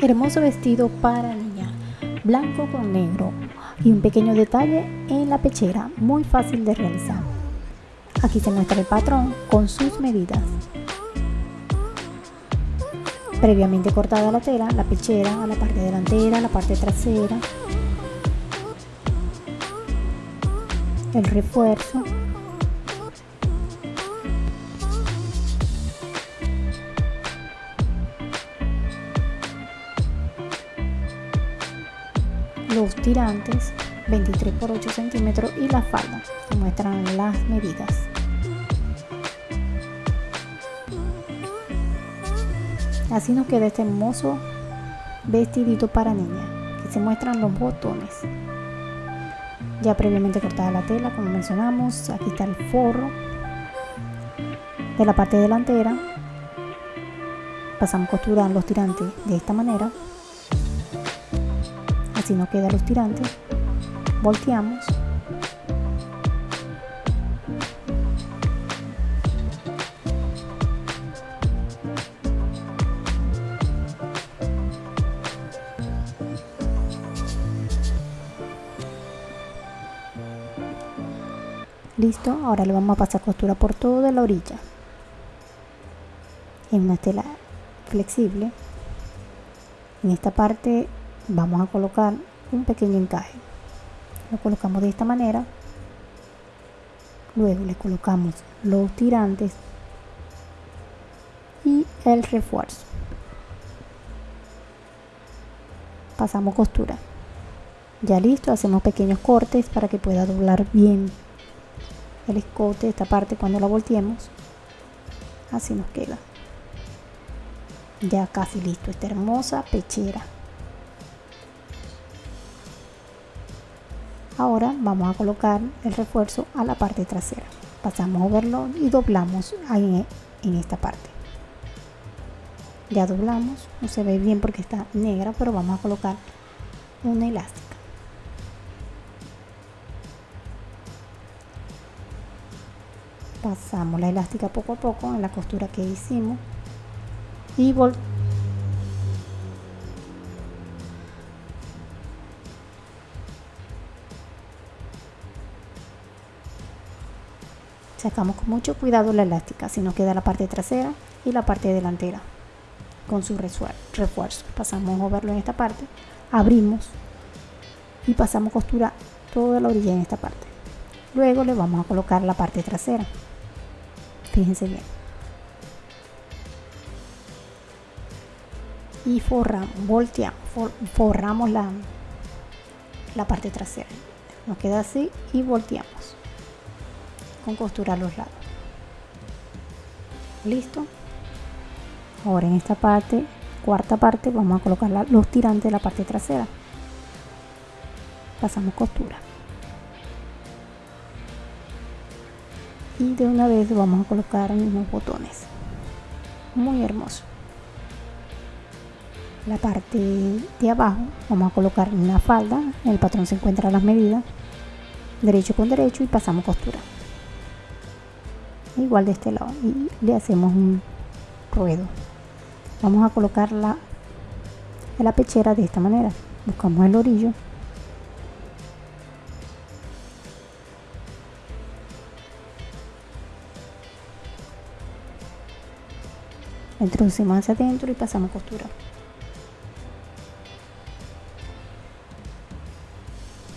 Hermoso vestido para niña, blanco con negro y un pequeño detalle en la pechera, muy fácil de realizar. Aquí se muestra el patrón con sus medidas. Previamente cortada la tela, la pechera, la parte delantera, la parte trasera, el refuerzo, los tirantes 23 por 8 centímetros y la falda. Muestran las medidas. Así nos queda este hermoso vestidito para niña que se muestran los botones. Ya previamente cortada la tela como mencionamos aquí está el forro. De la parte delantera pasamos costura en los tirantes de esta manera así no quedan los tirantes volteamos. Listo ahora le vamos a pasar costura por toda la orilla. En una tela flexible. En esta parte vamos a colocar un pequeño encaje. Lo colocamos de esta manera. Luego le colocamos los tirantes y el refuerzo. Pasamos costura. Ya listo hacemos pequeños cortes para que pueda doblar bien el escote, esta parte cuando la volteemos, así nos queda. Ya casi listo esta hermosa pechera. Ahora vamos a colocar el refuerzo a la parte trasera. Pasamos a verlo y doblamos ahí en esta parte. Ya doblamos, no se ve bien porque está negra, pero vamos a colocar una elástica. pasamos la elástica poco a poco en la costura que hicimos y vol sacamos con mucho cuidado la elástica si nos queda la parte trasera y la parte delantera. Con su refuerzo pasamos a moverlo en esta parte abrimos y pasamos costura toda la orilla en esta parte. Luego le vamos a colocar la parte trasera. Fíjense bien. Y forramos volteamos forramos la la parte trasera. Nos queda así y volteamos con costura a los lados. Listo ahora en esta parte cuarta parte vamos a colocar los tirantes de la parte trasera. Pasamos costura. Y de una vez vamos a colocar unos botones. Muy hermoso. La parte de abajo vamos a colocar una falda. El patrón se encuentra las medidas. Derecho con derecho y pasamos costura igual de este lado. Y le hacemos un ruedo. Vamos a colocarla en la pechera de esta manera. Buscamos el orillo. Introducimos hacia adentro y pasamos costura.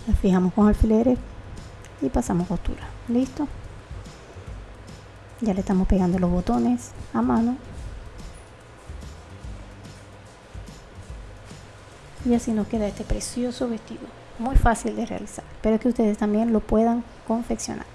La fijamos con alfileres y pasamos costura. Listo ya le estamos pegando los botones a mano. Y así nos queda este precioso vestido. Muy fácil de realizar espero que ustedes también lo puedan confeccionar